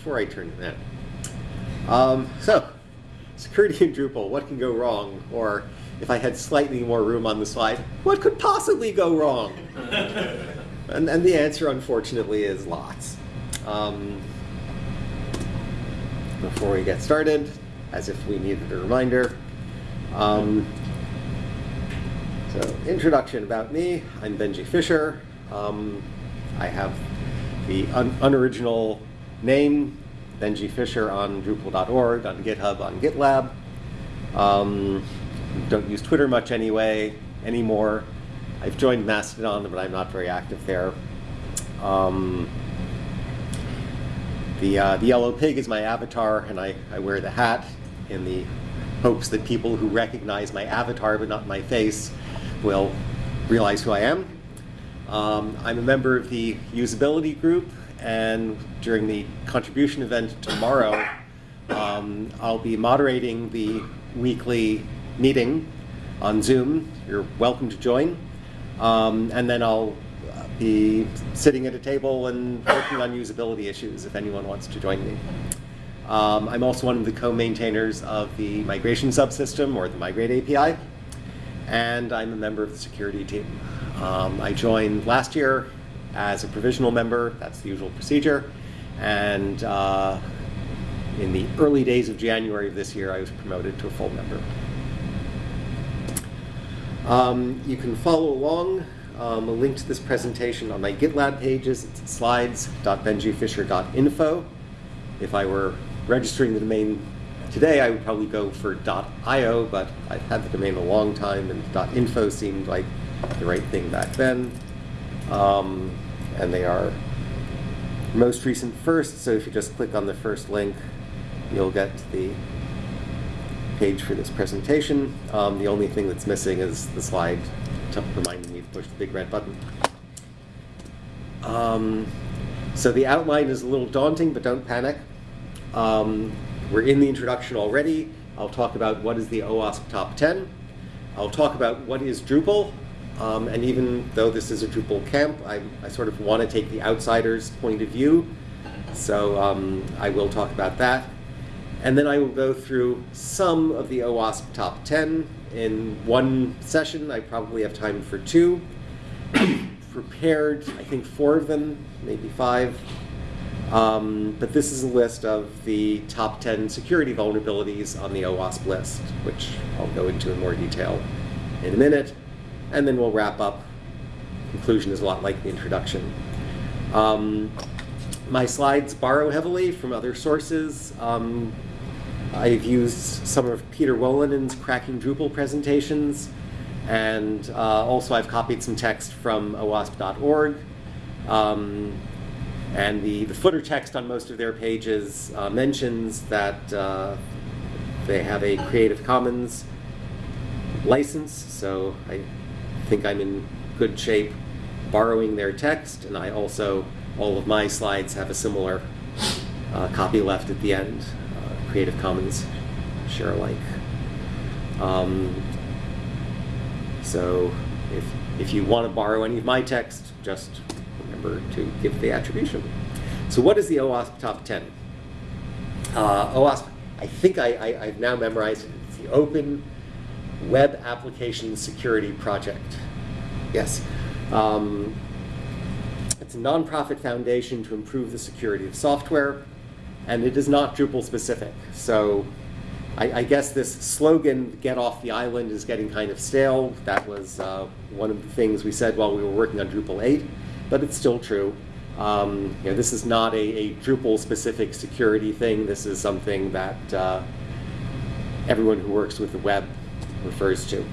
before I turn to that. Um, so, security in Drupal, what can go wrong? Or if I had slightly more room on the slide, what could possibly go wrong? and, and the answer, unfortunately, is lots. Um, before we get started, as if we needed a reminder. Um, so, introduction about me. I'm Benji Fisher. Um, I have the un unoriginal name, Benji Fisher, on Drupal.org, on GitHub, on GitLab. Um, don't use Twitter much anyway anymore. I've joined Mastodon, but I'm not very active there. Um, the, uh, the yellow pig is my avatar, and I, I wear the hat in the hopes that people who recognize my avatar but not my face will realize who I am. Um, I'm a member of the usability group, and during the contribution event tomorrow, um, I'll be moderating the weekly meeting on Zoom. You're welcome to join. Um, and then I'll be sitting at a table and working on usability issues if anyone wants to join me. Um, I'm also one of the co-maintainers of the migration subsystem, or the Migrate API, and I'm a member of the security team. Um, I joined last year as a provisional member, that's the usual procedure, and uh, in the early days of January of this year, I was promoted to a full member. Um, you can follow along um, a link to this presentation on my GitLab pages. It's slides.benjifisher.info. If I were registering the domain today, I would probably go for .io, but I've had the domain a long time, and .info seemed like the right thing back then. Um, and they are most recent first, so if you just click on the first link, you'll get to the page for this presentation. Um, the only thing that's missing is the slide reminding me to push the big red button. Um, so the outline is a little daunting, but don't panic. Um, we're in the introduction already. I'll talk about what is the OWASP Top 10. I'll talk about what is Drupal. Um, and even though this is a Drupal camp, I, I sort of want to take the outsider's point of view. So um, I will talk about that. And then I will go through some of the OWASP Top 10 in one session. I probably have time for two. prepared, I think, four of them, maybe five. Um, but this is a list of the top 10 security vulnerabilities on the OWASP list, which I'll go into in more detail in a minute. And then we'll wrap up. Conclusion is a lot like the introduction. Um, my slides borrow heavily from other sources. Um, I've used some of Peter Wolanin's Cracking Drupal presentations, and uh, also I've copied some text from OWASP.org. Um, and the, the footer text on most of their pages uh, mentions that uh, they have a Creative Commons license, so I think I'm in good shape borrowing their text, and I also, all of my slides have a similar uh, copy left at the end. Creative Commons share alike. Um, so if, if you want to borrow any of my text, just remember to give the attribution. So what is the OWASP Top 10? Uh, OWASP, I think I, I, have now memorized it. It's the Open Web Application Security Project. Yes. Um, it's a nonprofit foundation to improve the security of software and it is not Drupal specific. So I, I, guess this slogan, get off the island, is getting kind of stale. That was uh, one of the things we said while we were working on Drupal 8, but it's still true. Um, you know, this is not a, a Drupal specific security thing. This is something that uh, everyone who works with the web refers to.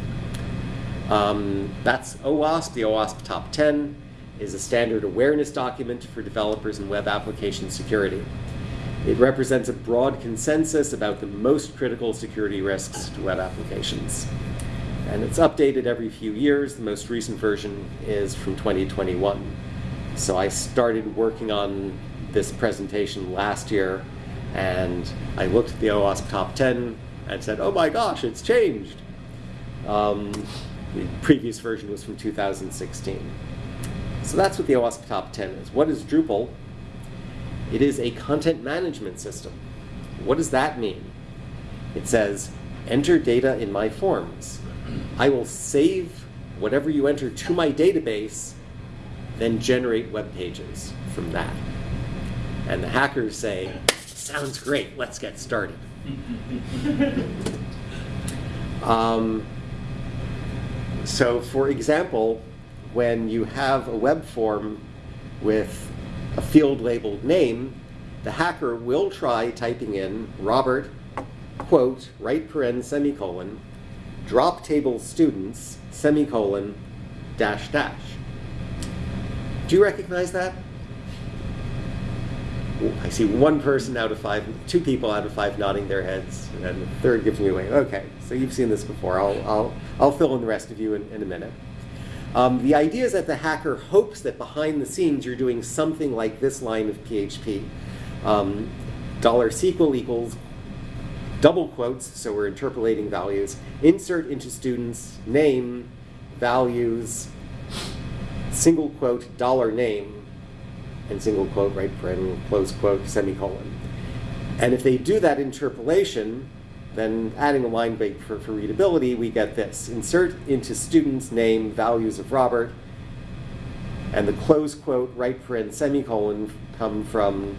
Um, that's OWASP, the OWASP Top 10 is a standard awareness document for developers in web application security. It represents a broad consensus about the most critical security risks to web applications. And it's updated every few years. The most recent version is from 2021. So I started working on this presentation last year, and I looked at the OWASP top 10 and said, oh my gosh, it's changed. Um, the previous version was from 2016. So that's what the OWASP top 10 is. What is Drupal? It is a content management system. What does that mean? It says, enter data in my forms. I will save whatever you enter to my database, then generate web pages from that. And the hackers say, sounds great, let's get started. um, so for example, when you have a web form with a field labeled name, the hacker will try typing in Robert, quote, right paren, semicolon, drop table students, semicolon, dash dash. Do you recognize that? I see one person out of five, two people out of five nodding their heads, and the third gives me away. Okay, so you've seen this before. I'll, I'll, I'll fill in the rest of you in, in a minute. Um, the idea is that the hacker hopes that behind the scenes you're doing something like this line of PHP. Um, dollar $SQL equals double quotes, so we're interpolating values, insert into students, name, values, single quote, dollar name, and single quote, right paren, close quote, semicolon. And if they do that interpolation, then adding a line break for, for readability, we get this. Insert into student's name values of Robert, and the close quote, right paren, semicolon come from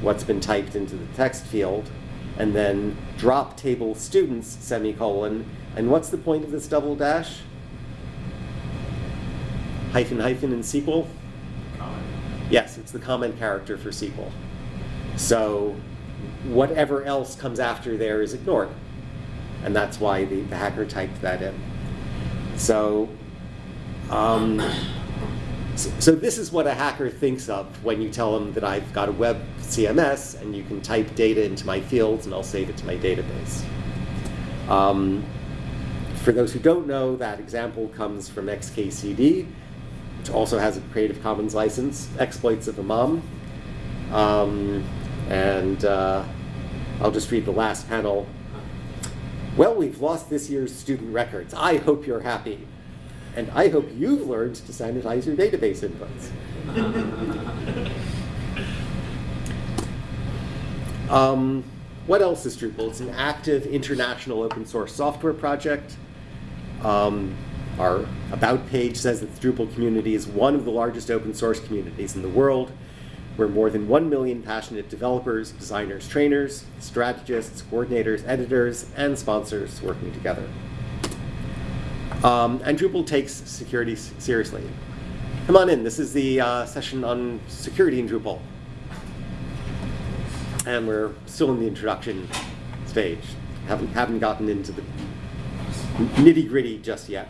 what's been typed into the text field, and then drop table students, semicolon, and what's the point of this double dash? Hyphen hyphen in SQL? Yes, it's the comment character for SQL. So whatever else comes after there is ignored. And that's why the, the hacker typed that in. So, um, so, this is what a hacker thinks of when you tell them that I've got a web CMS and you can type data into my fields and I'll save it to my database. Um, for those who don't know, that example comes from XKCD, which also has a Creative Commons license, Exploits of a Mom. Um, and uh, I'll just read the last panel. Well, we've lost this year's student records. I hope you're happy. And I hope you've learned to sanitize your database inputs. um, what else is Drupal? It's an active international open source software project. Um, our About page says that the Drupal community is one of the largest open source communities in the world. We're more than 1 million passionate developers, designers, trainers, strategists, coordinators, editors, and sponsors working together. Um, and Drupal takes security seriously. Come on in, this is the uh, session on security in Drupal. And we're still in the introduction stage. Haven't, haven't gotten into the nitty gritty just yet.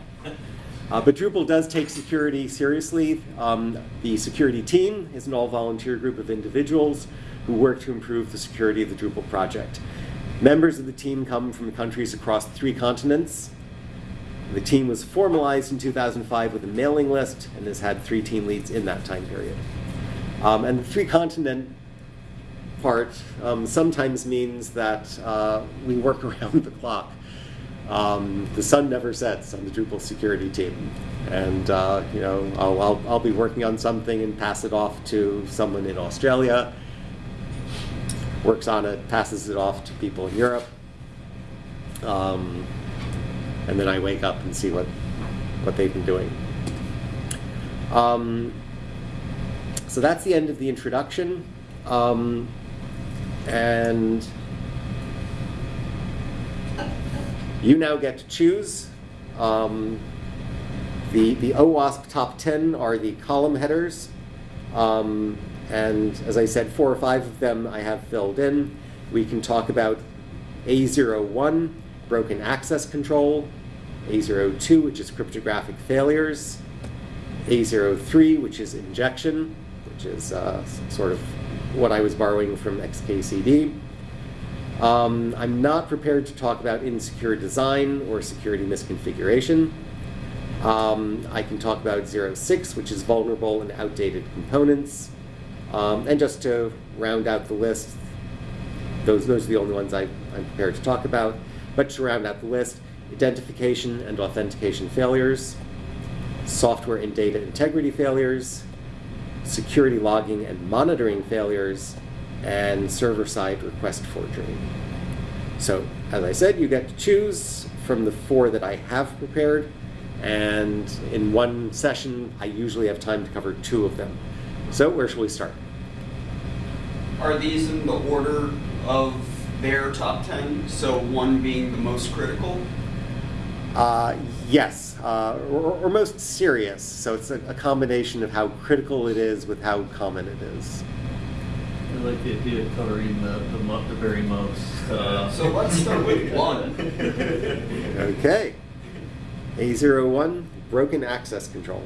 Uh, but Drupal does take security seriously. Um, the security team is an all-volunteer group of individuals who work to improve the security of the Drupal project. Members of the team come from countries across three continents. The team was formalized in 2005 with a mailing list and has had three team leads in that time period. Um, and the three continent part um, sometimes means that uh, we work around the clock. Um, the sun never sets on the Drupal security team. And uh, you know, I'll, I'll, I'll, be working on something and pass it off to someone in Australia, works on it, passes it off to people in Europe. Um, and then I wake up and see what, what they've been doing. Um, so that's the end of the introduction. Um, and You now get to choose. Um, the, the OWASP top 10 are the column headers. Um, and as I said, four or five of them I have filled in. We can talk about A01, broken access control, A02, which is cryptographic failures, A03, which is injection, which is uh, sort of what I was borrowing from XKCD. Um, I'm not prepared to talk about insecure design or security misconfiguration. Um, I can talk about 06, which is vulnerable and outdated components. Um, and just to round out the list, those, those are the only ones I, I'm prepared to talk about. But to round out the list, identification and authentication failures, software and data integrity failures, security logging and monitoring failures, and server-side request forgery. So, as I said, you get to choose from the four that I have prepared, and in one session, I usually have time to cover two of them. So, where shall we start? Are these in the order of their top 10? So one being the most critical? Uh, yes, uh, or, or most serious. So it's a, a combination of how critical it is with how common it is. I like the idea of covering the, the, the very most. Uh, So let's start with one. Okay. A01, broken access control.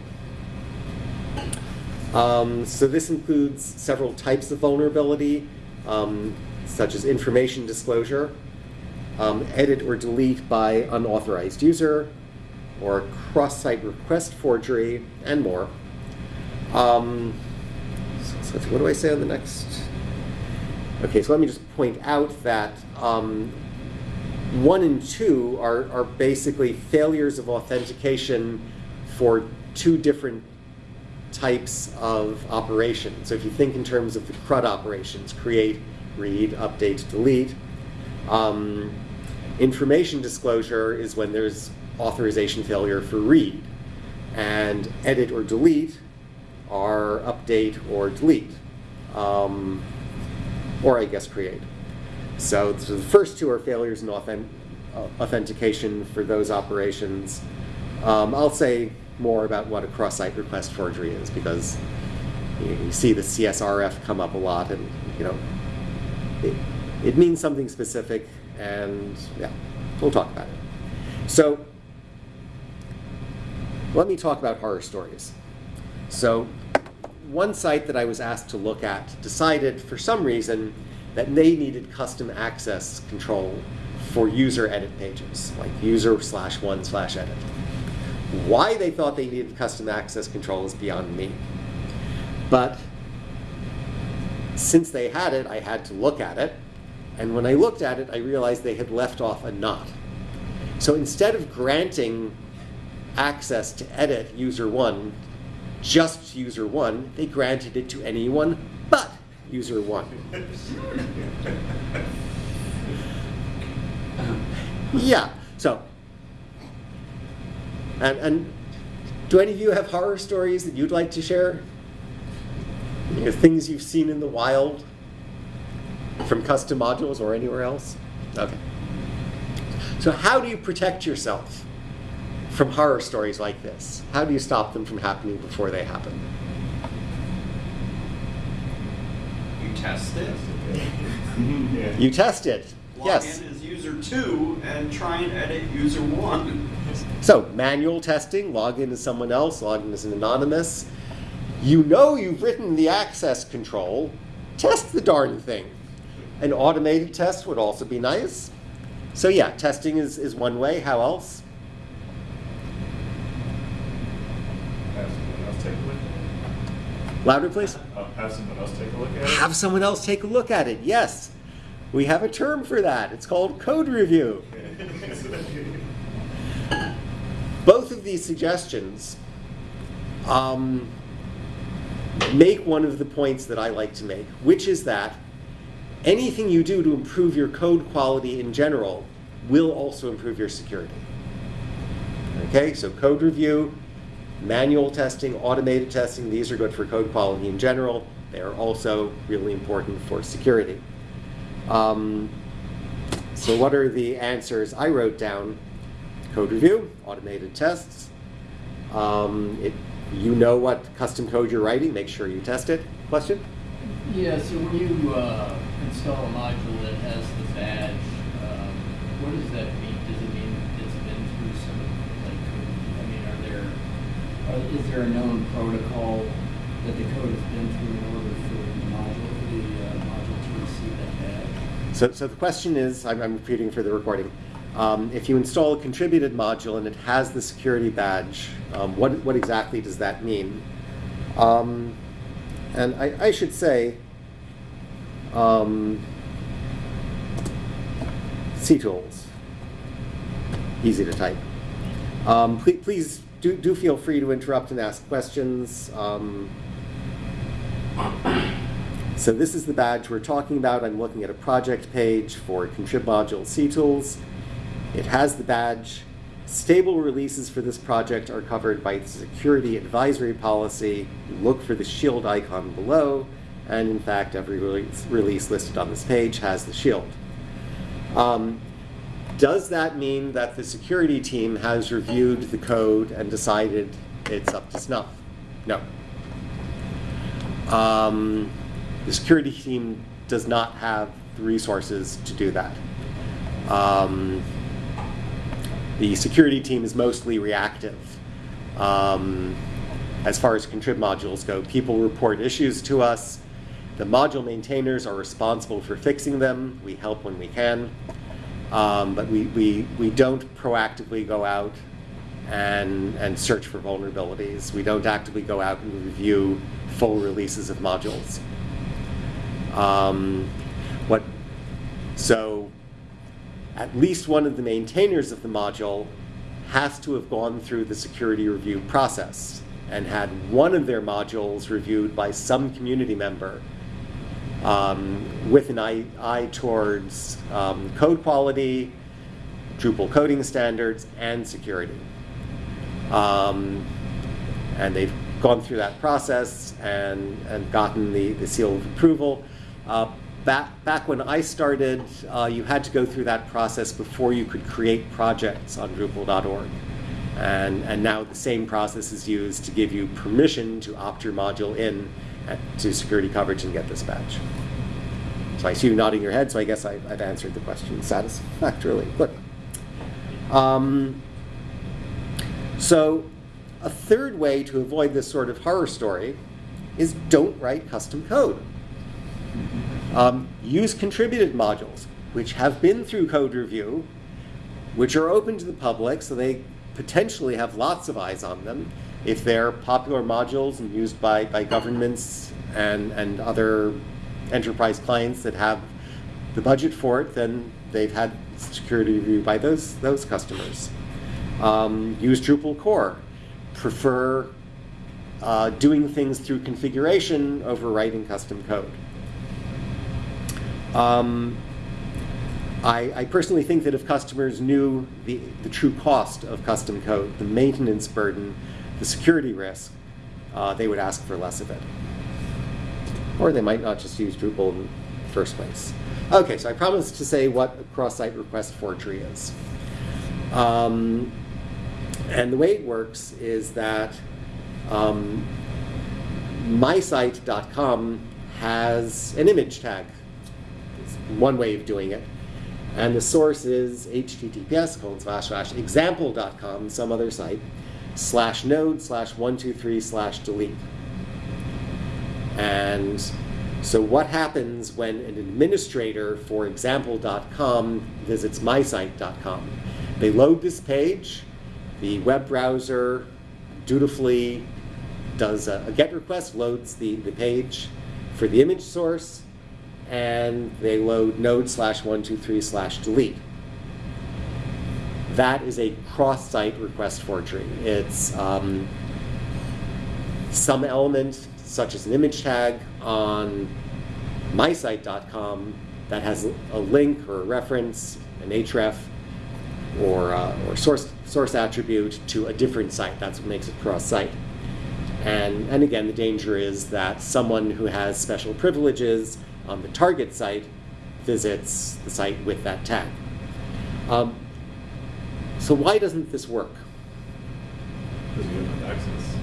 Um, so this includes several types of vulnerability, um, such as information disclosure, um, edit or delete by unauthorized user, or cross-site request forgery, and more. Um, so, so what do I say on the next? Okay, so let me just point out that um, one and two are, are basically failures of authentication for two different types of operations. So if you think in terms of the CRUD operations, create, read, update, delete, um, information disclosure is when there's authorization failure for read. And edit or delete are update or delete. Um, or I guess create. So, so the first two are failures in authen- uh, authentication for those operations. Um, I'll say more about what a cross-site request forgery is because you, you see the CSRF come up a lot, and you know it, it means something specific, and yeah, we'll talk about it. So let me talk about horror stories. So one site that I was asked to look at decided for some reason that they needed custom access control for user edit pages, like user slash one slash edit. Why they thought they needed custom access control is beyond me. But since they had it, I had to look at it. And when I looked at it, I realized they had left off a not. So instead of granting access to edit user one, just user one, they granted it to anyone but user one. yeah, so, and, and do any of you have horror stories that you'd like to share? You know, things you've seen in the wild from custom modules or anywhere else? Okay. So how do you protect yourself from horror stories like this? How do you stop them from happening before they happen? You test it. Yeah. You test it. Log yes. in as user two and try and edit user one. So manual testing, log in as someone else, log in as an anonymous. You know you've written the access control. Test the darn thing. An automated test would also be nice. So yeah, testing is, is one way. How else? Have someone else take a look at Louder, please. Uh, Have someone else take a look at it. Have someone else take a look at it. Yes. We have a term for that. It's called code review. Both of these suggestions um, make one of the points that I like to make, which is that anything you do to improve your code quality in general will also improve your security. Okay, so code review, manual testing, automated testing, these are good for code quality in general. They are also really important for security. Um, so what are the answers I wrote down? Code review, automated tests. Um, it, you know what custom code you're writing, make sure you test it. Question? yeah, so when you uh, install a module that has the badge, um, what does that mean? Does it mean it's been through some, like, I mean, are there, are, is there a known protocol that the code has been through in order for the module, the uh, module to receive that badge? So, so the question is, I'm, I'm repeating for the recording. Um, if you install a contributed module and it has the security badge, um, what, what exactly does that mean? Um, and I, I should say, um, CTools, easy to type. Um, please, please do, do feel free to interrupt and ask questions. Um, So this is the badge we're talking about. I'm looking at a project page for Contrib Module CTools. It has the badge. Stable releases for this project are covered by the security advisory policy. Look for the shield icon below. And in fact, every release, release listed on this page has the shield. Um, does that mean that the security team has reviewed the code and decided it's up to snuff? No. Um, the security team does not have the resources to do that. Um, the security team is mostly reactive. Um, as far as contrib modules go, people report issues to us. The module maintainers are responsible for fixing them. We help when we can. Um, but we, we, we don't proactively go out and, and search for vulnerabilities. We don't actively go out and review full releases of modules. Um, what, so at least one of the maintainers of the module has to have gone through the security review process and had one of their modules reviewed by some community member um, with an eye, eye towards um, code quality, Drupal coding standards, and security. Um, and they've gone through that process and, and gotten the, the seal of approval. Uh, back, back when I started, uh, you had to go through that process before you could create projects on Drupal.org. And, and now the same process is used to give you permission to opt your module in to security coverage and get this badge. So I see you nodding your head, so I guess I, I've answered the question satisfactorily. Good. Um, so a third way to avoid this sort of horror story is don't write custom code. Um, use contributed modules, which have been through code review, which are open to the public, so they potentially have lots of eyes on them. If they're popular modules and used by, by governments and, and other enterprise clients that have the budget for it, then they've had security review by those, those customers. Um, use Drupal core. Prefer uh, doing things through configuration over writing custom code. Um, I, I, personally think that if customers knew the, the true cost of custom code, the maintenance burden, the security risk, uh, they would ask for less of it. Or they might not just use Drupal in the first place. Okay, so I promised to say what a cross-site request forgery is. Um, and the way it works is that um, mysite.com has an image tag. It's one way of doing it. And the source is https colon slash slash example.com, some other site, slash node slash 123 slash delete. And so what happens when an administrator for example.com visits mysite.com? They load this page, the web browser dutifully does a, a GET request, loads the, the page for the image source, and they load node slash 123 slash delete. That is a cross-site request forgery. It's um, some element, such as an image tag, on mysite.com that has a link or a reference, an href, or, uh, or source, source attribute to a different site. That's what makes it cross-site. And, and again, the danger is that someone who has special privileges on the target site visits the site with that tag. Um, so why doesn't this work? Because you don't have access.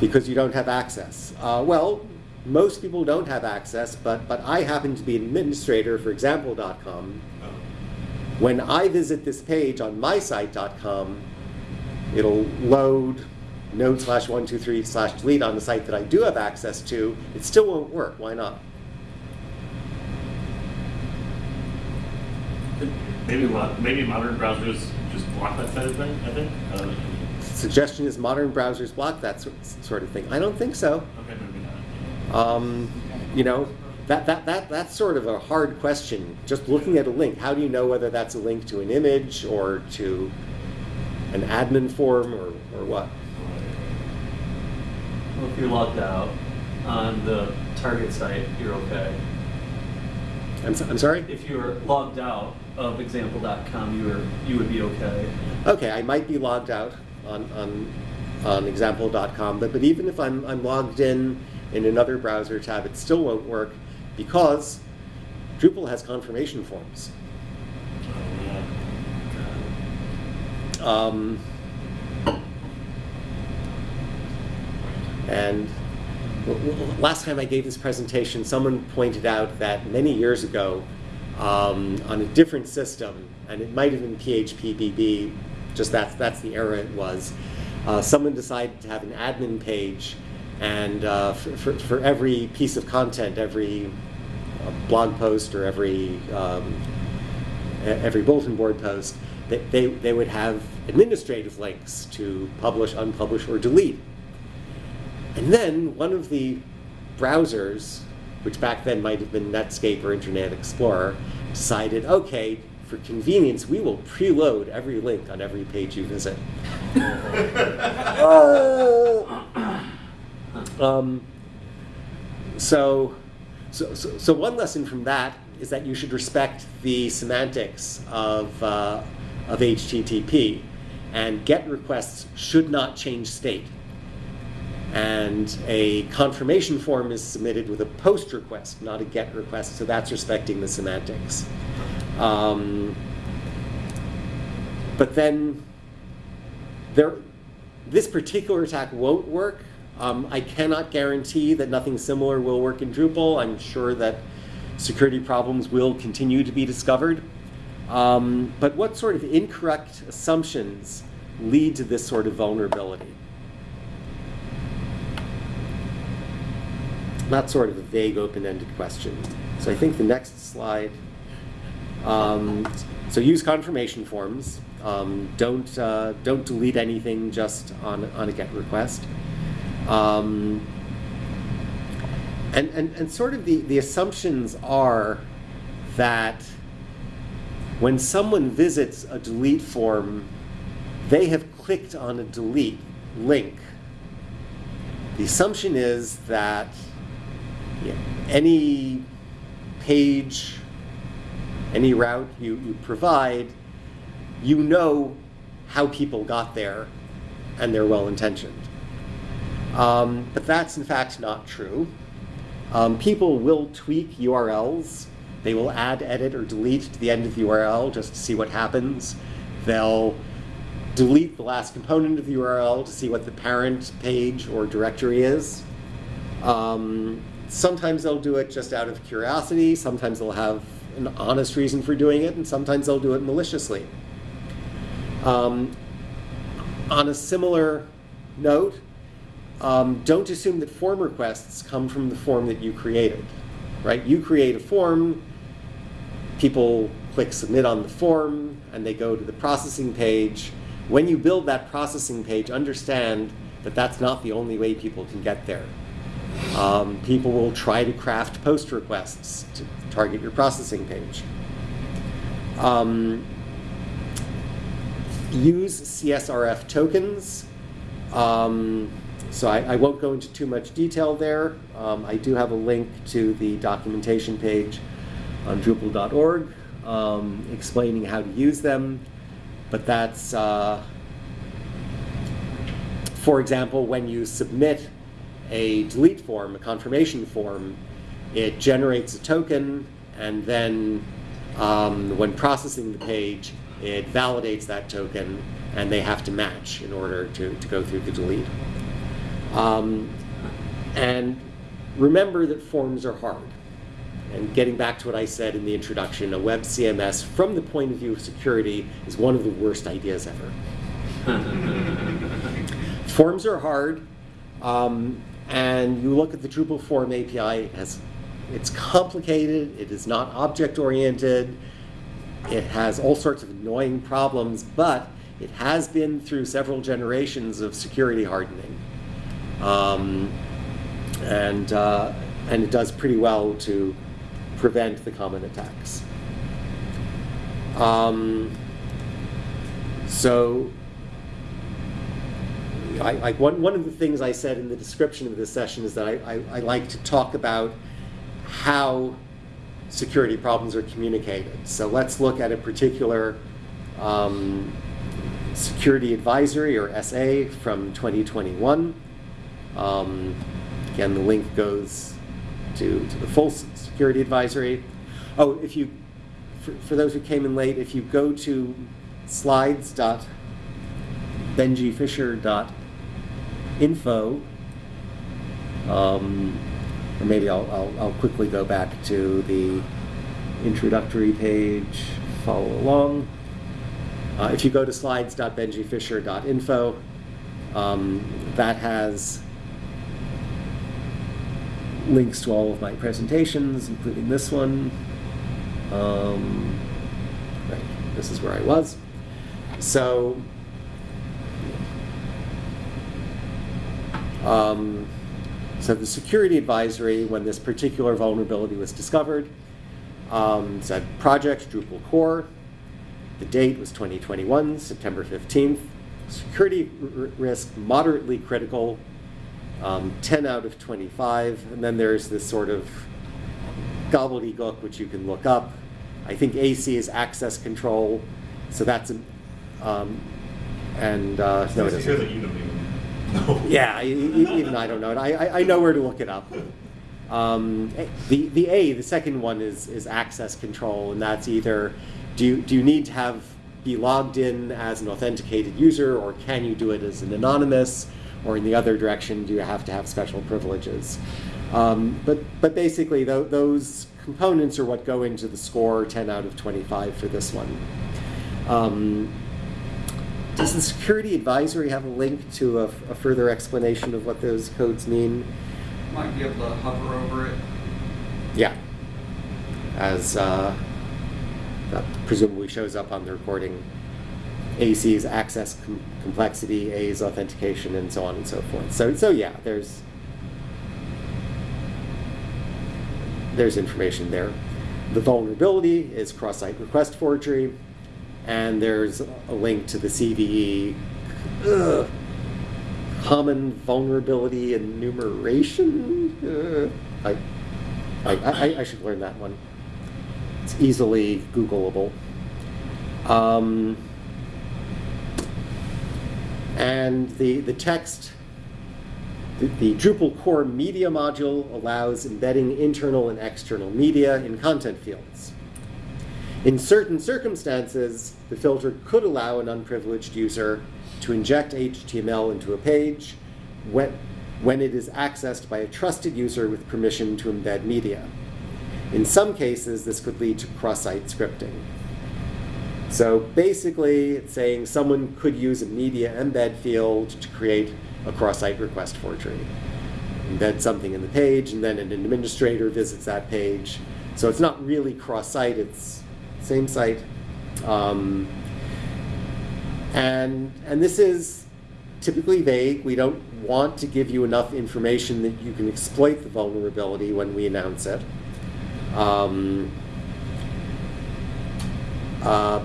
Because you don't have access. Uh, well, most people don't have access, but, but I happen to be an administrator for example.com. Oh. When I visit this page on mysite.com, it'll load node slash 123 slash delete on the site that I do have access to. It still won't work. Why not? Maybe maybe modern browsers just block that sort of thing. I think. Uh, Suggestion is modern browsers block that sort of thing. I don't think so. okay, maybe not. Um, you know, that, that, that, that's sort of a hard question. Just looking at a link, how do you know whether that's a link to an image or to an admin form or, or what? Well, if you're logged out, on the target site, you're okay. I'm, so- I'm sorry? If you're logged out of example.com, you you would be okay. Okay, I might be logged out on, on, on example.com, but, but even if I'm, I'm logged in in another browser tab, it still won't work because Drupal has confirmation forms. Um, and last time I gave this presentation, someone pointed out that many years ago, um, on a different system, and it might have been PHPBB, just that's, that's the era it was, uh, someone decided to have an admin page, and uh, for, for, for every piece of content, every uh, blog post or every um, every bulletin board post, they, they, they would have administrative links to publish, unpublish, or delete. And then one of the browsers, which back then might have been Netscape or Internet Explorer, decided, okay, for convenience, we will preload every link on every page you visit. Um, so, so, so, so one lesson from that is that you should respect the semantics of, uh, of HTTP, and GET requests should not change state. And a confirmation form is submitted with a POST request, not a GET request, so that's respecting the semantics. Um, but then there, this particular attack won't work. Um, I cannot guarantee that nothing similar will work in Drupal. I'm sure that security problems will continue to be discovered. Um, but what sort of incorrect assumptions lead to this sort of vulnerability? Not sort of a vague, open-ended question. So I think the next slide. Um, so use confirmation forms. Um, don't uh, don't delete anything just on on a GET request. Um, and, and, and sort of the, the assumptions are that when someone visits a delete form, they have clicked on a delete link. The assumption is that any page, any route you, you provide, you know how people got there and they're well intentioned. Um, but that's in fact not true. Um, people will tweak URLs. They will add, edit, or delete to the end of the URL just to see what happens. They'll delete the last component of the URL to see what the parent page or directory is. Um, sometimes they'll do it just out of curiosity. Sometimes they'll have an honest reason for doing it, and sometimes they'll do it maliciously. Um, on a similar note, um, don't assume that form requests come from the form that you created, right? You create a form, people click submit on the form, and they go to the processing page. When you build that processing page, understand that that's not the only way people can get there. Um, people will try to craft post requests to target your processing page. Um, use CSRF tokens. Um, so I, I, won't go into too much detail there. Um, I do have a link to the documentation page on Drupal.org um, explaining how to use them. But that's, uh, for example, when you submit a delete form, a confirmation form, it generates a token, and then um, when processing the page, it validates that token, and they have to match in order to, to go through the delete. Um, and remember that forms are hard. And getting back to what I said in the introduction, a web CMS, from the point of view of security, is one of the worst ideas ever. Forms are hard, um, and you look at the Drupal form API, it has, it's complicated, it is not object-oriented, it has all sorts of annoying problems, but it has been through several generations of security hardening. Um, and, uh, and it does pretty well to prevent the common attacks. Um, so, I, like one, one of the things I said in the description of this session is that I, I, I like to talk about how security problems are communicated. So let's look at a particular um, security advisory or SA from 2021. Um, again, the link goes to, to the full security advisory. Oh, if you, for, for those who came in late, if you go to slides.benjifisher.info, um, or maybe I'll, I'll, I'll quickly go back to the introductory page, follow along. Uh, if you go to slides.benjifisher.info, um, that has links to all of my presentations, including this one. Um, right, this is where I was. So, um, so the security advisory, when this particular vulnerability was discovered, um, said project Drupal core. The date was 2021, September 15th. Security risk moderately critical, um, 10 out of 25. And then there's this sort of gobbledygook, which you can look up. I think AC is access control, so that's, a- um, and, uh, no, it Nice to hear isn't. Know. Yeah, even I don't know it. I, I, know where to look it up. Um, the, the A, the second one is, is access control, and that's either, do you, do you need to have, be logged in as an authenticated user, or can you do it as an anonymous, or in the other direction, do you have to have special privileges? Um, but, but basically, tho- those components are what go into the score 10 out of 25 for this one. Um, does the security advisory have a link to a, a further explanation of what those codes mean? Might be able to hover over it. Yeah. As uh, that presumably shows up on the recording. AC is access com- complexity, A is authentication, and so on and so forth. So, so yeah, there's there's information there. The vulnerability is cross-site request forgery, and there's a link to the CVE ugh, common vulnerability enumeration. Uh, I, I, I, should learn that one. It's easily Googleable. Um, and the, the text, the, the Drupal core media module allows embedding internal and external media in content fields. In certain circumstances, the filter could allow an unprivileged user to inject HTML into a page when, when it is accessed by a trusted user with permission to embed media. In some cases, this could lead to cross-site scripting. So basically, it's saying someone could use a media embed field to create a cross-site request forgery. Embed something in the page, and then an administrator visits that page. So it's not really cross-site, it's same site. Um, and, and this is typically vague. We don't want to give you enough information that you can exploit the vulnerability when we announce it. Um, uh,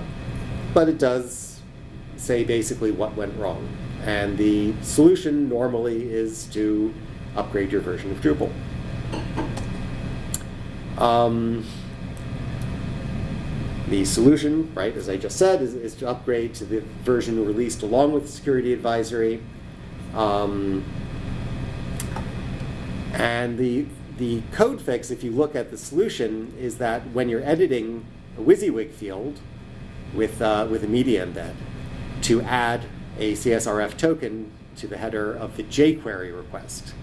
but it does say basically what went wrong. And the solution normally is to upgrade your version of Drupal. Um, the solution, right, as I just said, is, is to upgrade to the version released along with the security advisory. Um, and the, the code fix, if you look at the solution, is that when you're editing a WYSIWYG field with, uh, with a media embed, to add a CSRF token to the header of the jQuery request.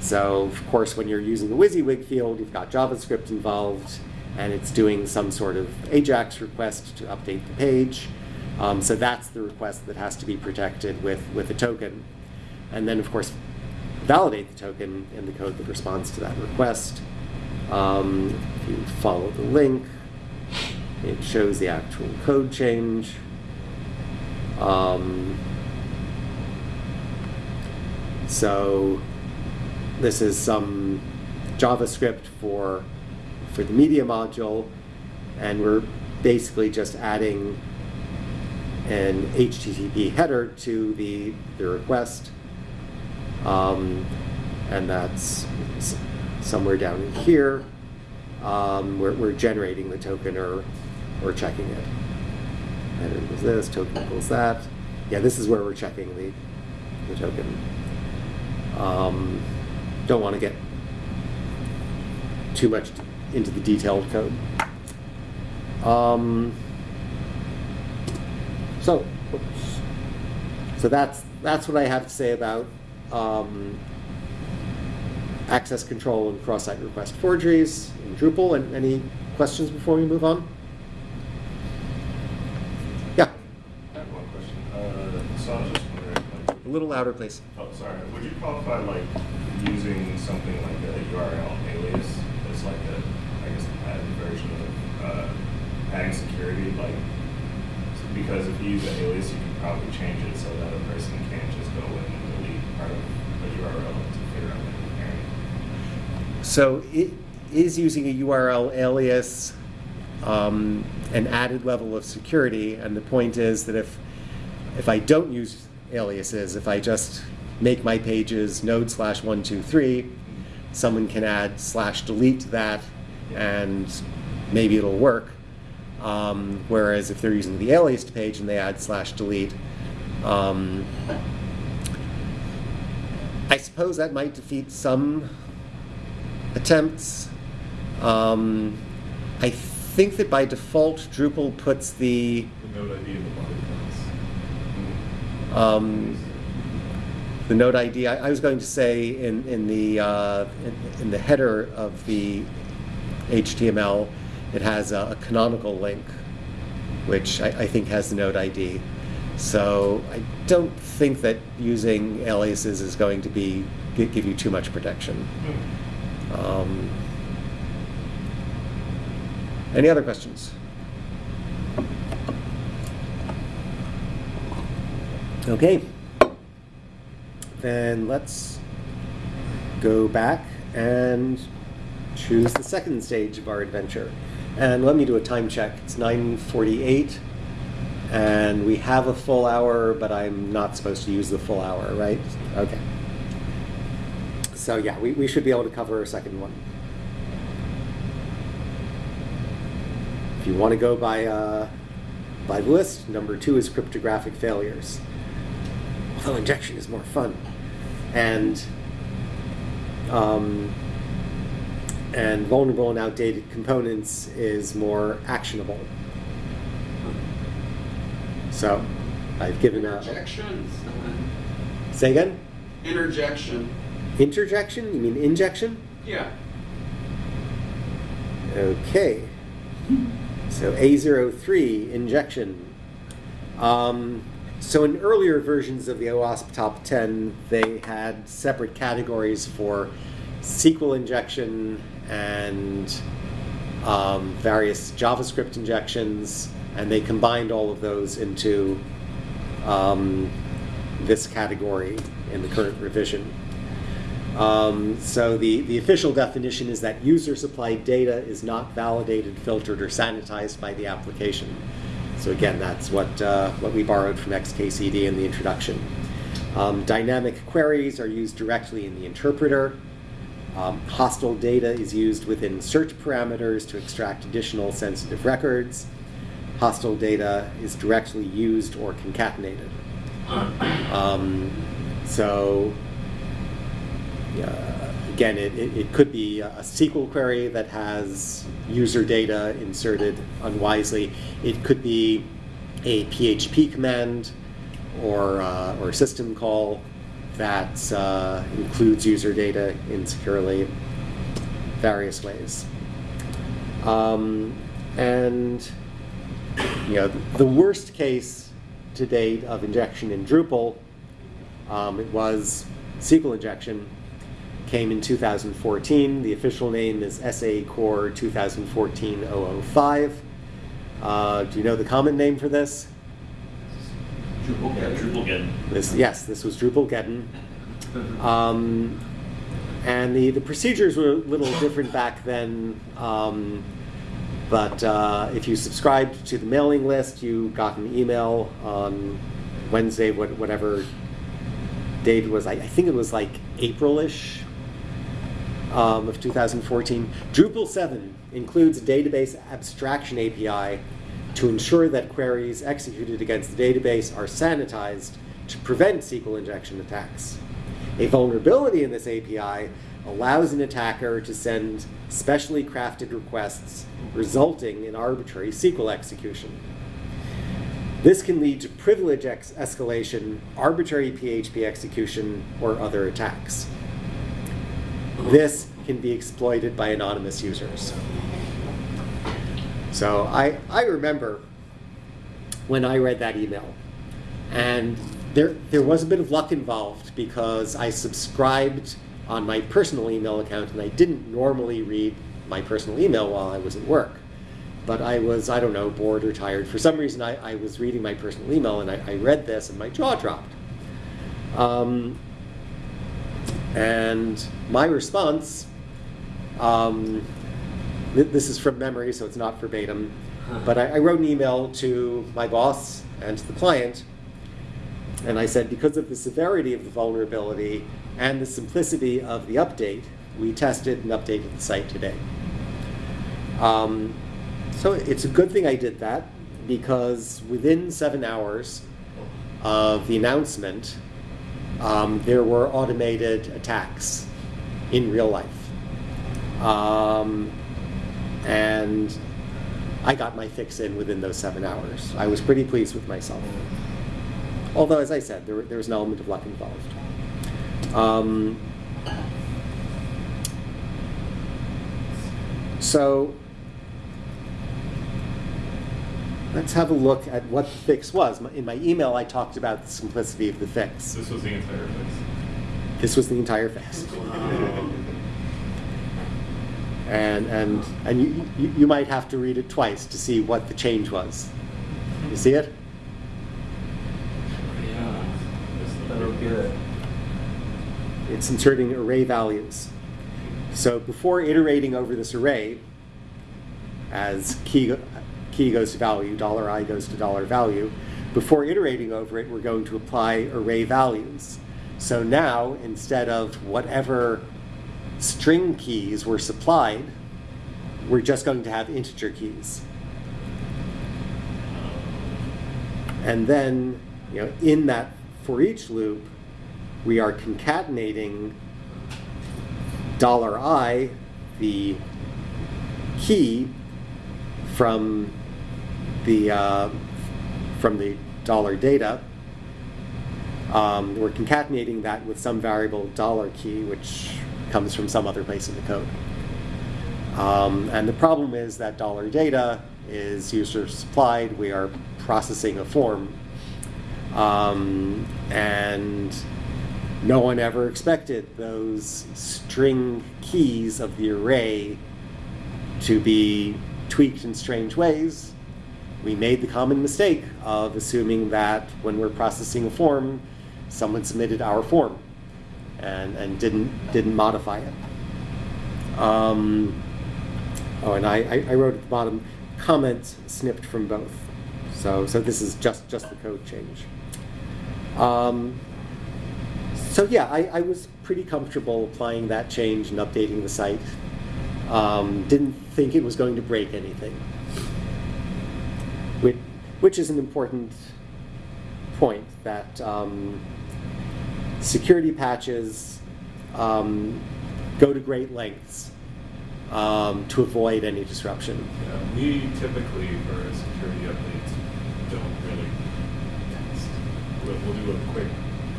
So, of course, when you're using the WYSIWYG field, you've got JavaScript involved, and it's doing some sort of AJAX request to update the page. Um, so that's the request that has to be protected with, with a token. And then, of course, validate the token in the code that responds to that request. Um, if you follow the link, it shows the actual code change. Um, so this is some JavaScript for for the media module, and we're basically just adding an HTTP header to the, the request. Um, and that's somewhere down here. Um, we're, we're generating the token or, or checking it. Header equals this, token equals that. Yeah, this is where we're checking the, the token. Um, don't want to get too much into the detailed code. Um, so, oops. so that's that's what I have to say about um, access control and cross-site request forgeries in Drupal. And any questions before we move on? Yeah, I have one question. Uh, so I was just wondering, like, a little louder, please. oh, sorry, would you qualify like using something like a URL alias as like a, I guess, added version of uh, adding security? Like, because if you use an alias, you can probably change it so that a person can't just go in and delete part of a URL to figure out what they're comparing. So it is using a URL alias um, an added level of security, and the point is that if if I don't use aliases, if I just make my pages node slash one two three, someone can add slash delete to that, and maybe it'll work. Um, whereas if they're using the aliased page and they add slash delete, um, I suppose that might defeat some attempts. Um, I think that by default, Drupal puts the The node ID in the body files. um, the node ID. I, I was going to say in in the uh, in, in the header of the HTML, it has a, a canonical link, which I, I think has the node ID. So I don't think that using aliases is going to be give you too much protection. Um, any other questions? Okay. Then let's go back and choose the second stage of our adventure. And let me do a time check. It's 9:48 and we have a full hour, but I'm not supposed to use the full hour, right? Okay. So yeah, we, we should be able to cover a second one. If you want to go by uh, by the list, number two is cryptographic failures. Although injection is more fun, and um, and vulnerable and outdated components is more actionable. So, I've given a say again. Interjection. Interjection? You mean injection? Yeah. Okay. So A03, injection. Um, so in earlier versions of the OWASP Top 10, they had separate categories for SQL injection and um, various JavaScript injections, and they combined all of those into um, this category in the current revision. Um, so the, the official definition is that user-supplied data is not validated, filtered, or sanitized by the application. So again, that's what, uh, what we borrowed from XKCD in the introduction. Um, dynamic queries are used directly in the interpreter. Um, hostile data is used within search parameters to extract additional sensitive records. Hostile data is directly used or concatenated. Um, so again, it, it, it could be a SQL query that has user data inserted unwisely. It could be a PHP command or, uh, or system call that uh, includes user data insecurely, various ways. Um, and you know, the worst case to date of injection in Drupal, um, it was SQL injection, came in 2014. The official name is SA Core 2014-005. Uh, do you know the common name for this? Drupal, yeah, Drupal again. This, yes, this was Drupalgeddon. Um, and the, the procedures were a little different back then. Um, but uh, if you subscribed to the mailing list, you got an email on Wednesday, what, whatever date was. I, I think it was like April-ish um, of 2014. Drupal 7 includes a database abstraction API to ensure that queries executed against the database are sanitized to prevent SQL injection attacks. A vulnerability in this API allows an attacker to send specially crafted requests resulting in arbitrary SQL execution. This can lead to privilege escalation, arbitrary PHP execution, or other attacks. This can be exploited by anonymous users. So I, I remember when I read that email, and there, there was a bit of luck involved because I subscribed on my personal email account and I didn't normally read my personal email while I was at work. But I was, I don't know, bored or tired. For some reason, I, I was reading my personal email and I, I read this and my jaw dropped. Um, and my response, um, this is from memory, so it's not verbatim, but I, I wrote an email to my boss and to the client, and I said, because of the severity of the vulnerability and the simplicity of the update, we tested and updated the site today. Um, so it's a good thing I did that because within seven hours of the announcement, um, there were automated attacks in real life. Um, and I got my fix in within those seven hours. I was pretty pleased with myself. Although, as I said, there, there was an element of luck involved. Um, so let's have a look at what the fix was. In my email, I talked about the simplicity of the fix. This was the entire fix. This was the entire fix. And, and, and you, you, might have to read it twice to see what the change was. You see it? Yeah. I don't get it. It's inserting array values. So before iterating over this array, as key, key goes to value, dollar $i goes to dollar value, before iterating over it, we're going to apply array values. So now, instead of whatever string keys were supplied, we're just going to have integer keys. And then, you know, in that for each loop, we are concatenating dollar $i, the key from the uh, from the dollar data. Um, we're concatenating that with some variable dollar key, which comes from some other place in the code. Um, and the problem is that dollar data is user supplied. We are processing a form. Um, and no one ever expected those string keys of the array to be tweaked in strange ways. We made the common mistake of assuming that when we're processing a form, someone submitted our form and, and didn't, didn't modify it. Um, oh, and I, I, wrote at the bottom, comments snipped from both. So, so this is just, just the code change. Um, so yeah, I, I was pretty comfortable applying that change and updating the site. Um, didn't think it was going to break anything, which, which is an important point that um, security patches um, go to great lengths um, to avoid any disruption. Yeah, we typically, for security updates, don't really test. We'll, we'll do a quick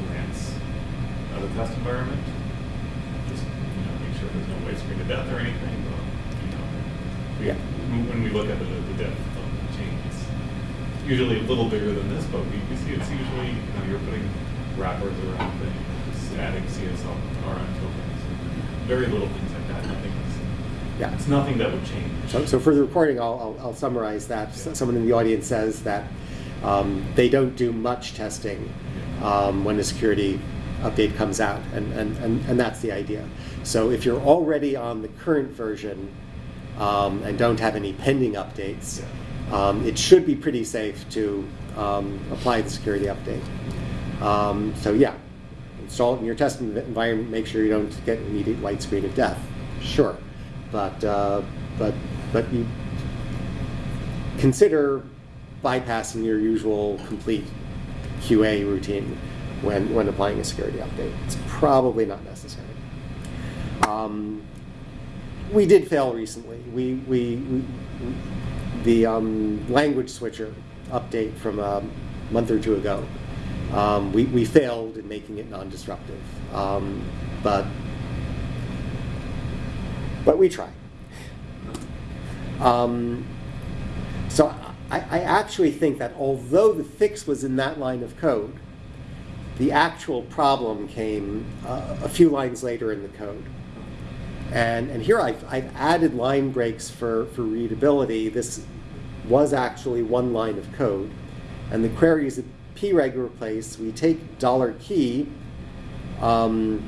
glance at the test environment. Just, you know, make sure there's no white screen of death or anything, but, you know, we, Yeah. when- when we look at the, the depth of the change, it's usually a little bigger than this, but we, we see it's usually, you know, you're putting wrappers around things, adding CSL, RN tokens, very little things like that, nothing. Yeah. It's nothing that would change. So, so for the reporting, I'll, I'll, I'll summarize that. S- Someone in the audience says that um, they don't do much testing um, when a security update comes out, and, and, and, and that's the idea. So if you're already on the current version um, and don't have any pending updates, um, it should be pretty safe to um, apply the security update. Um, so yeah, install it in your test environment, make sure you don't get immediate white screen of death. Sure, but uh, but but you consider bypassing your usual complete QA routine when when applying a security update. It's probably not necessary. Um, we did fail recently. We, we, we the um, language switcher update from a month or two ago. Um, we, we failed in making it non-disruptive, um, but but we tried. Um, so I, I actually think that although the fix was in that line of code, the actual problem came uh, a few lines later in the code. And, and here I've, I've added line breaks for, for readability. This was actually one line of code. And the a preg replace. We take dollar $key um,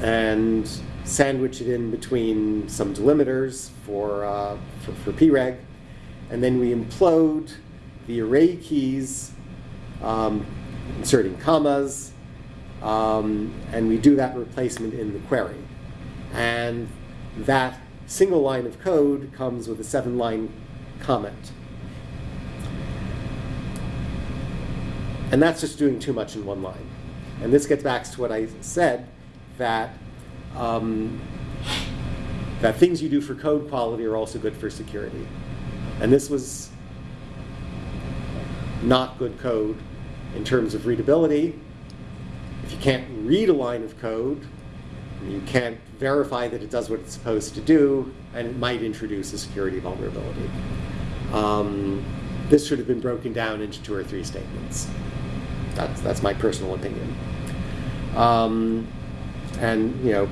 and sandwich it in between some delimiters for, uh, for, for preg. And then we implode the array keys, um, inserting commas, um, and we do that replacement in the query. And that single line of code comes with a seven line comment. And that's just doing too much in one line. And this gets back to what I said that um, that things you do for code quality are also good for security. And this was not good code in terms of readability. If you can't read a line of code, you can't verify that it does what it's supposed to do, and it might introduce a security vulnerability. Um, this should have been broken down into two or three statements. That's, that's my personal opinion. Um, and, you know,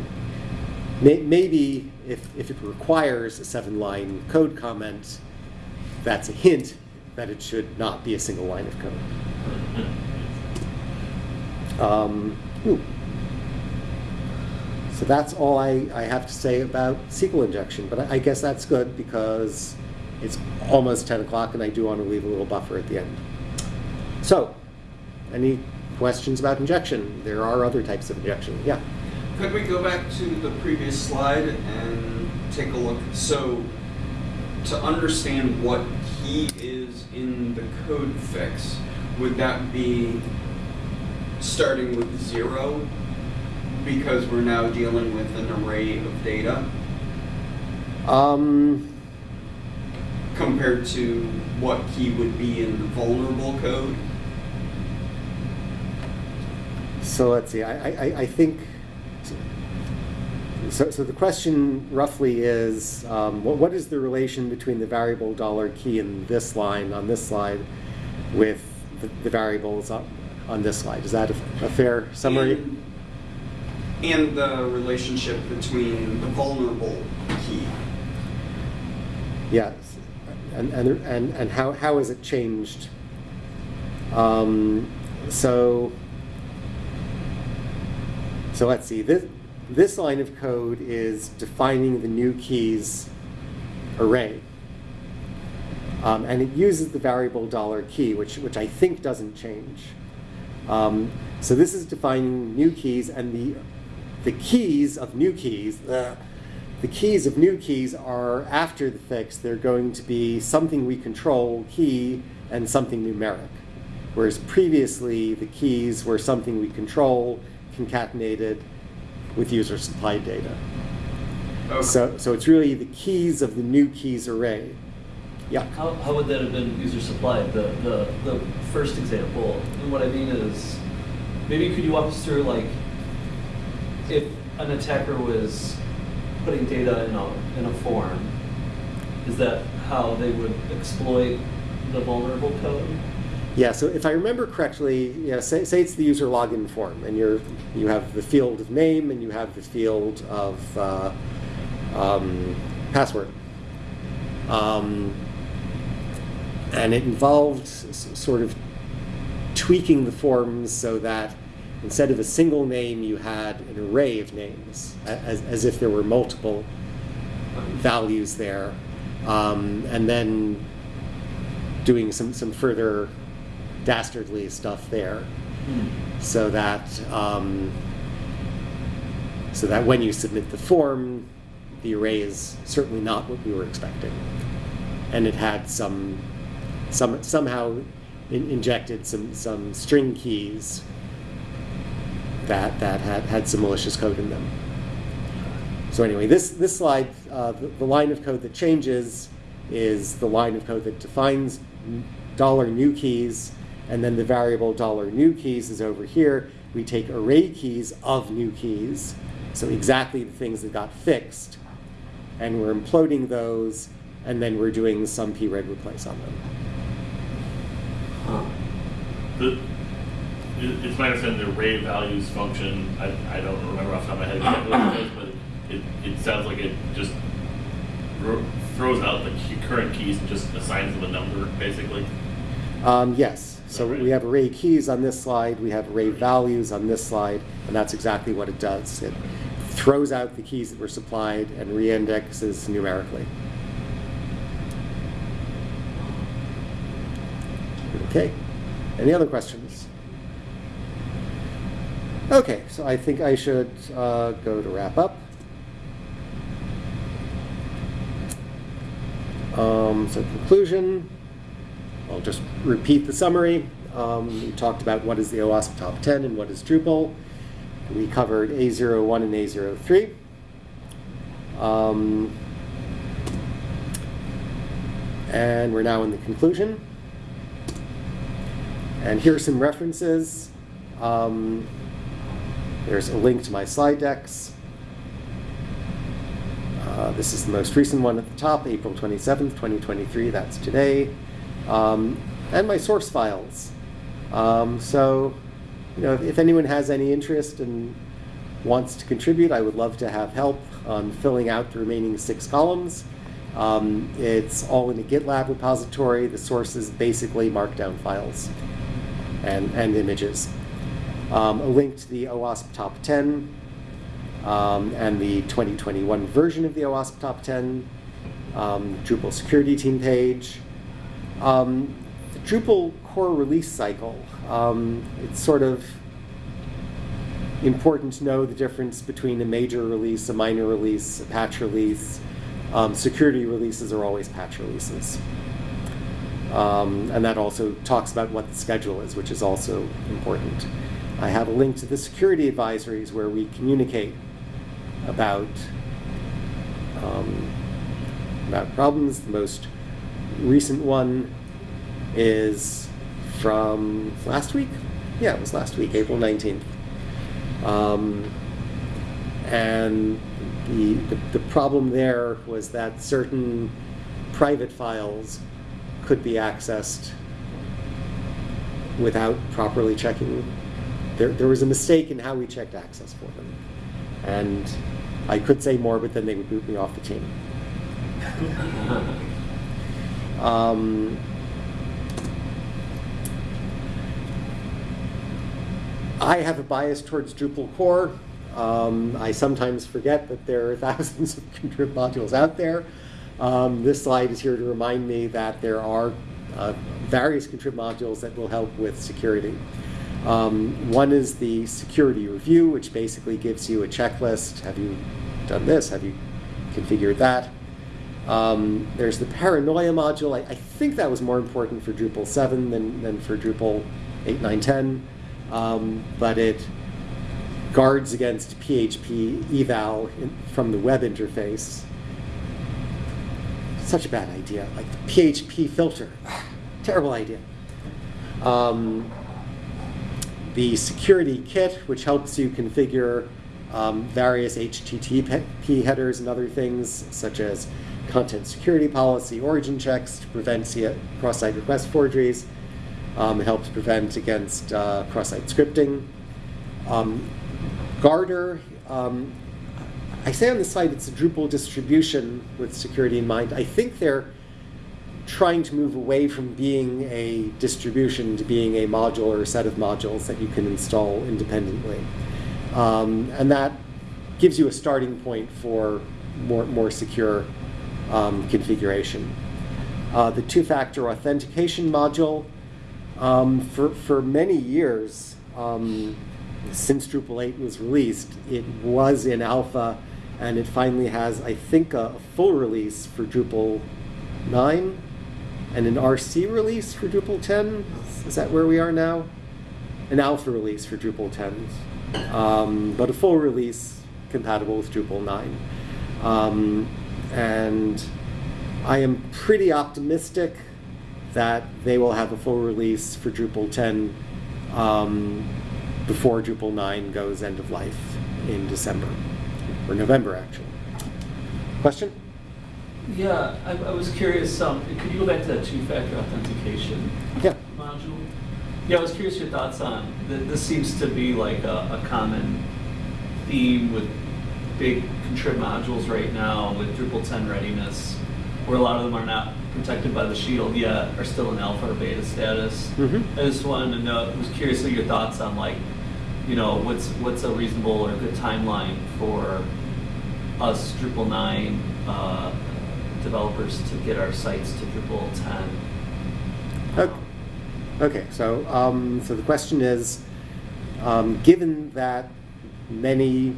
may, maybe if, if it requires a seven-line code comment, that's a hint that it should not be a single line of code. Um. So that's all I, I have to say about SQL injection, but I, I guess that's good because it's almost 10 o'clock and I do want to leave a little buffer at the end. So, any questions about injection? There are other types of injection. Yeah. Could we go back to the previous slide and take a look? So, to understand what key is in the code fix, would that be starting with zero because we're now dealing with an array of data Um, compared to what key would be in the vulnerable code? So let's see. I, I, I think. So, so the question roughly is, um, what, what is the relation between the variable dollar key in this line on this slide with the, the variables on, on this slide? Is that a, a fair summary? And, and the relationship between the vulnerable key. Yes. And, and, and, and how, how has it changed? Um, so, so let's see. This, this line of code is defining the new keys array. Um, and it uses the variable dollar $key, which, which I think doesn't change. Um, so this is defining new keys, and the, the keys of new keys, the, the keys of new keys are after the fix. They're going to be something we control, key, and something numeric. Whereas previously, the keys were something we control, concatenated with user supplied data. Okay. So, so it's really the keys of the new keys array. Yeah. How, how would that have been user supplied? The, the, the first example. And what I mean is, maybe could you walk us through like, if an attacker was putting data in a, in a form, is that how they would exploit the vulnerable code? Yeah, so if I remember correctly, yeah, say, say it's the user login form, and you're you have the field of name and you have the field of uh, um, password, um, and it involved sort of tweaking the forms so that instead of a single name, you had an array of names, as, as if there were multiple values there, um, and then doing some, some further dastardly stuff there. Hmm. so that um, so that when you submit the form, the array is certainly not what we were expecting, and it had some some somehow in, injected some some string keys that that had had some malicious code in them. So anyway, this this slide, uh, the, the line of code that changes is the line of code that defines dollar new keys, and then the variable dollar new keys is over here. We take array keys of new keys, so exactly the things that got fixed, and we're imploding those, and then we're doing some preg replace on them. Huh. The, it's my understanding the array values function, I, I don't remember off the top of my head exactly what it does, but it, it sounds like it just throws out the key, current keys and just assigns them a number, basically. Um, yes, so we have array keys on this slide, we have array values on this slide, and that's exactly what it does. It throws out the keys that were supplied and reindexes numerically. Okay, any other questions? Okay, so I think I should uh, go to wrap up. Um, so conclusion, I'll just repeat the summary. Um, we talked about what is the OWASP top 10 and what is Drupal. We covered A01 and A03. Um, and we're now in the conclusion. And here are some references. Um, there's a link to my slide decks. Uh, this is the most recent one at the top, April 27th, 2023. That's today. Um, and my source files. Um, so, you know, if anyone has any interest and wants to contribute, I would love to have help on filling out the remaining six columns. Um, it's all in a GitLab repository. The source is basically markdown files and, and images. Um, a link to the OWASP Top 10 um, and the 2021 version of the OWASP Top 10, um, Drupal security team page. Um, the Drupal core release cycle, um, it's sort of important to know the difference between a major release, a minor release, a patch release. Um, security releases are always patch releases. Um, and that also talks about what the schedule is, which is also important. I have a link to the security advisories where we communicate about um, about problems. The most recent one is from last week. Yeah, it was last week, April nineteenth. Um, and the, the the problem there was that certain private files could be accessed without properly checking. There, there was a mistake in how we checked access for them. And I could say more, but then they would boot me off the team. Um, I have a bias towards Drupal core. Um, I sometimes forget that there are thousands of contrib modules out there. Um, this slide is here to remind me that there are uh, various contrib modules that will help with security. Um, one is the security review, which basically gives you a checklist. Have you done this? Have you configured that? Um, there's the paranoia module. I, I, think that was more important for Drupal 7 than, than for Drupal 8, 9, 10. Um, but it guards against PHP eval in, from the web interface. Such a bad idea. Like the PHP filter. Terrible idea. Um, the security kit, which helps you configure um, various HTTP headers and other things, such as content security policy, origin checks to prevent cross-site request forgeries. Um, helps prevent against uh, cross-site scripting. Um, Guardr, um, I say on the site it's a Drupal distribution with security in mind. I think they're trying to move away from being a distribution to being a module or a set of modules that you can install independently. Um, and that gives you a starting point for more, more secure um, configuration. Uh, the two-factor authentication module, um, for, for many years, um, since Drupal 8 was released, it was in alpha, and it finally has, I think, a full release for Drupal 9 and an RC release for Drupal 10. Is that where we are now? An alpha release for Drupal 10, um, but a full release compatible with Drupal 9. Um, and I am pretty optimistic that they will have a full release for Drupal 10 um, before Drupal 9 goes end of life in December, or November actually. Question? Yeah, I, I was curious, um, could you go back to that two-factor authentication Yeah. Yeah, I was curious your thoughts on, th- this seems to be like a, a common theme with big contrib modules right now with Drupal 10 readiness, where a lot of them are not protected by the shield yet, are still in alpha or beta status. Mhm. I just wanted to know, I was curious of your thoughts on like, you know, what's, what's a reasonable or good timeline for us Drupal 9 uh, developers to get our sites to Drupal 10. Okay. Okay, so, um, so the question is, um, given that many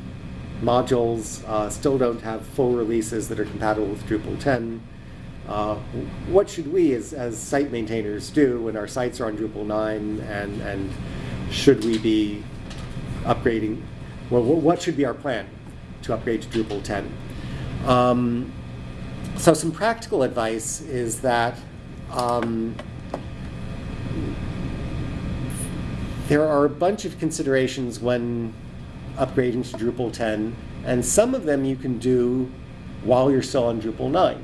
modules uh, still don't have full releases that are compatible with Drupal 10, uh, what should we as, as site maintainers do when our sites are on Drupal 9 and, and should we be upgrading, well, what should be our plan to upgrade to Drupal 10? Um, so some practical advice is that um, there are a bunch of considerations when upgrading to Drupal 10, and some of them you can do while you're still on Drupal 9.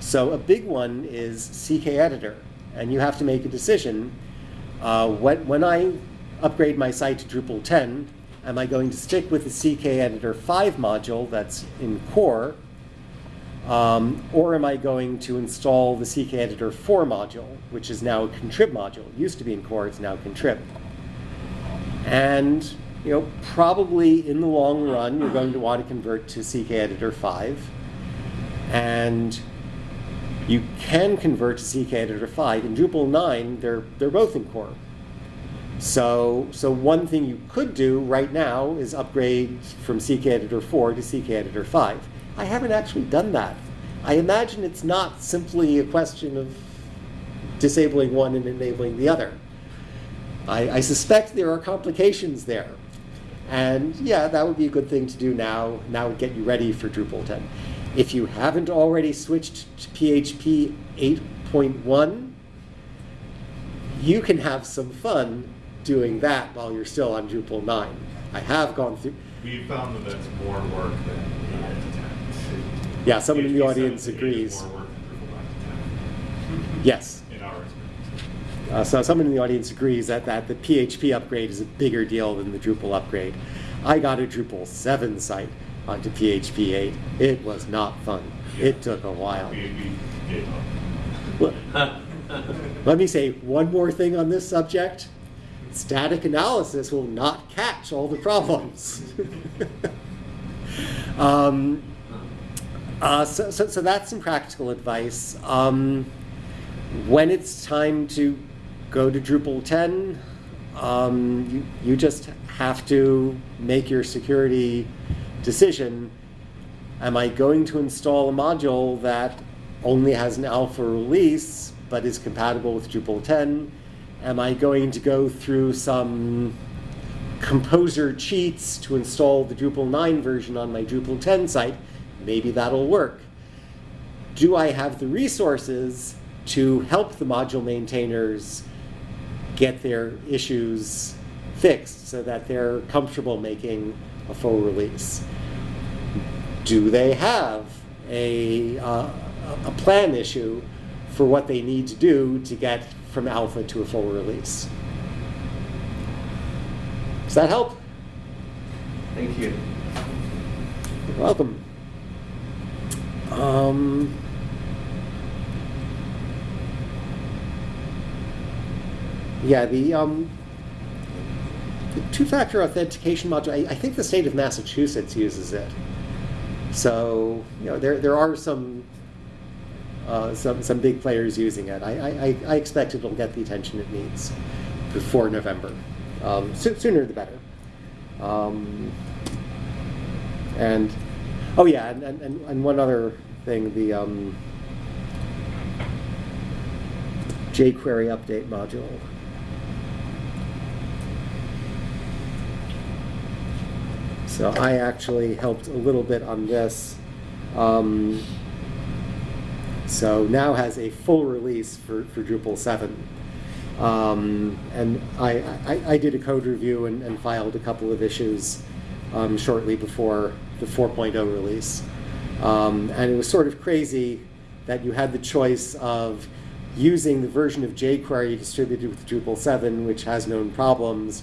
So a big one is CK Editor, and you have to make a decision. Uh, when, when I upgrade my site to Drupal 10, am I going to stick with the CK Editor 5 module that's in core, um, or am I going to install the CK Editor 4 module, which is now a contrib module? It used to be in core, it's now contrib. And you know, probably in the long run, you're going to want to convert to CK Editor 5. And you can convert to CK Editor 5. In Drupal 9, they're, they're both in core. So, so one thing you could do right now is upgrade from CK Editor 4 to CK Editor 5. I haven't actually done that. I imagine it's not simply a question of disabling one and enabling the other. I, I suspect there are complications there. And yeah, that would be a good thing to do now. Now would get you ready for Drupal 10. If you haven't already switched to PHP 8.1, you can have some fun doing that while you're still on Drupal 9. I have gone through, We found that that's more work than to ten. yeah, someone in the audience 7 to 8 is agrees. More work than Drupal nine to ten, Yes. Uh, so someone in the audience agrees that, that the PHP upgrade is a bigger deal than the Drupal upgrade. I got a Drupal 7 site onto PHP 8. It was not fun. It took a while. Let me say one more thing on this subject. Static analysis will not catch all the problems. um, uh, so, so, so that's some practical advice. Um, when it's time to go to Drupal 10, um, you, you just have to make your security decision. Am I going to install a module that only has an alpha release but is compatible with Drupal 10? Am I going to go through some composer cheats to install the Drupal 9 version on my Drupal 10 site? Maybe that'll work. Do I have the resources to help the module maintainers get their issues fixed so that they're comfortable making a full release? Do they have a, uh, a plan issue for what they need to do to get from alpha to a full release? Does that help? Thank you. You're welcome. Um, yeah, the, um, the two-factor authentication module, I, I think the state of Massachusetts uses it. So, you know, there, there are some, uh, some, some big players using it. I, I, I- expect it'll get the attention it needs before November. Um, so, sooner the better. Um, and oh yeah, and, and, and and one other thing, the um, jQuery update module. So I actually helped a little bit on this. Um, so now has a full release for, for Drupal 7. Um, and I, I, I did a code review and, and filed a couple of issues um, shortly before the 4.0 release. Um, and it was sort of crazy that you had the choice of using the version of jQuery distributed with Drupal 7, which has known problems,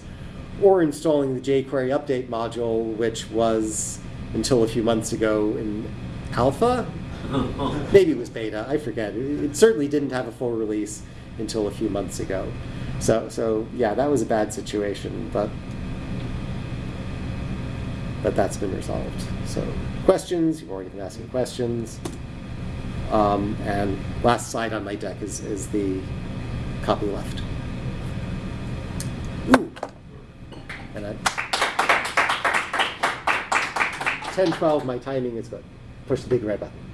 or installing the jQuery update module, which was until a few months ago in alpha. Maybe it was beta, I forget. It, it certainly didn't have a full release until a few months ago. So, so yeah, that was a bad situation, but but that's been resolved. So, questions? You've already been asking questions. Um, and last slide on my deck is, is the copy left. And I, 10, 12, my timing is good. Push the big red button.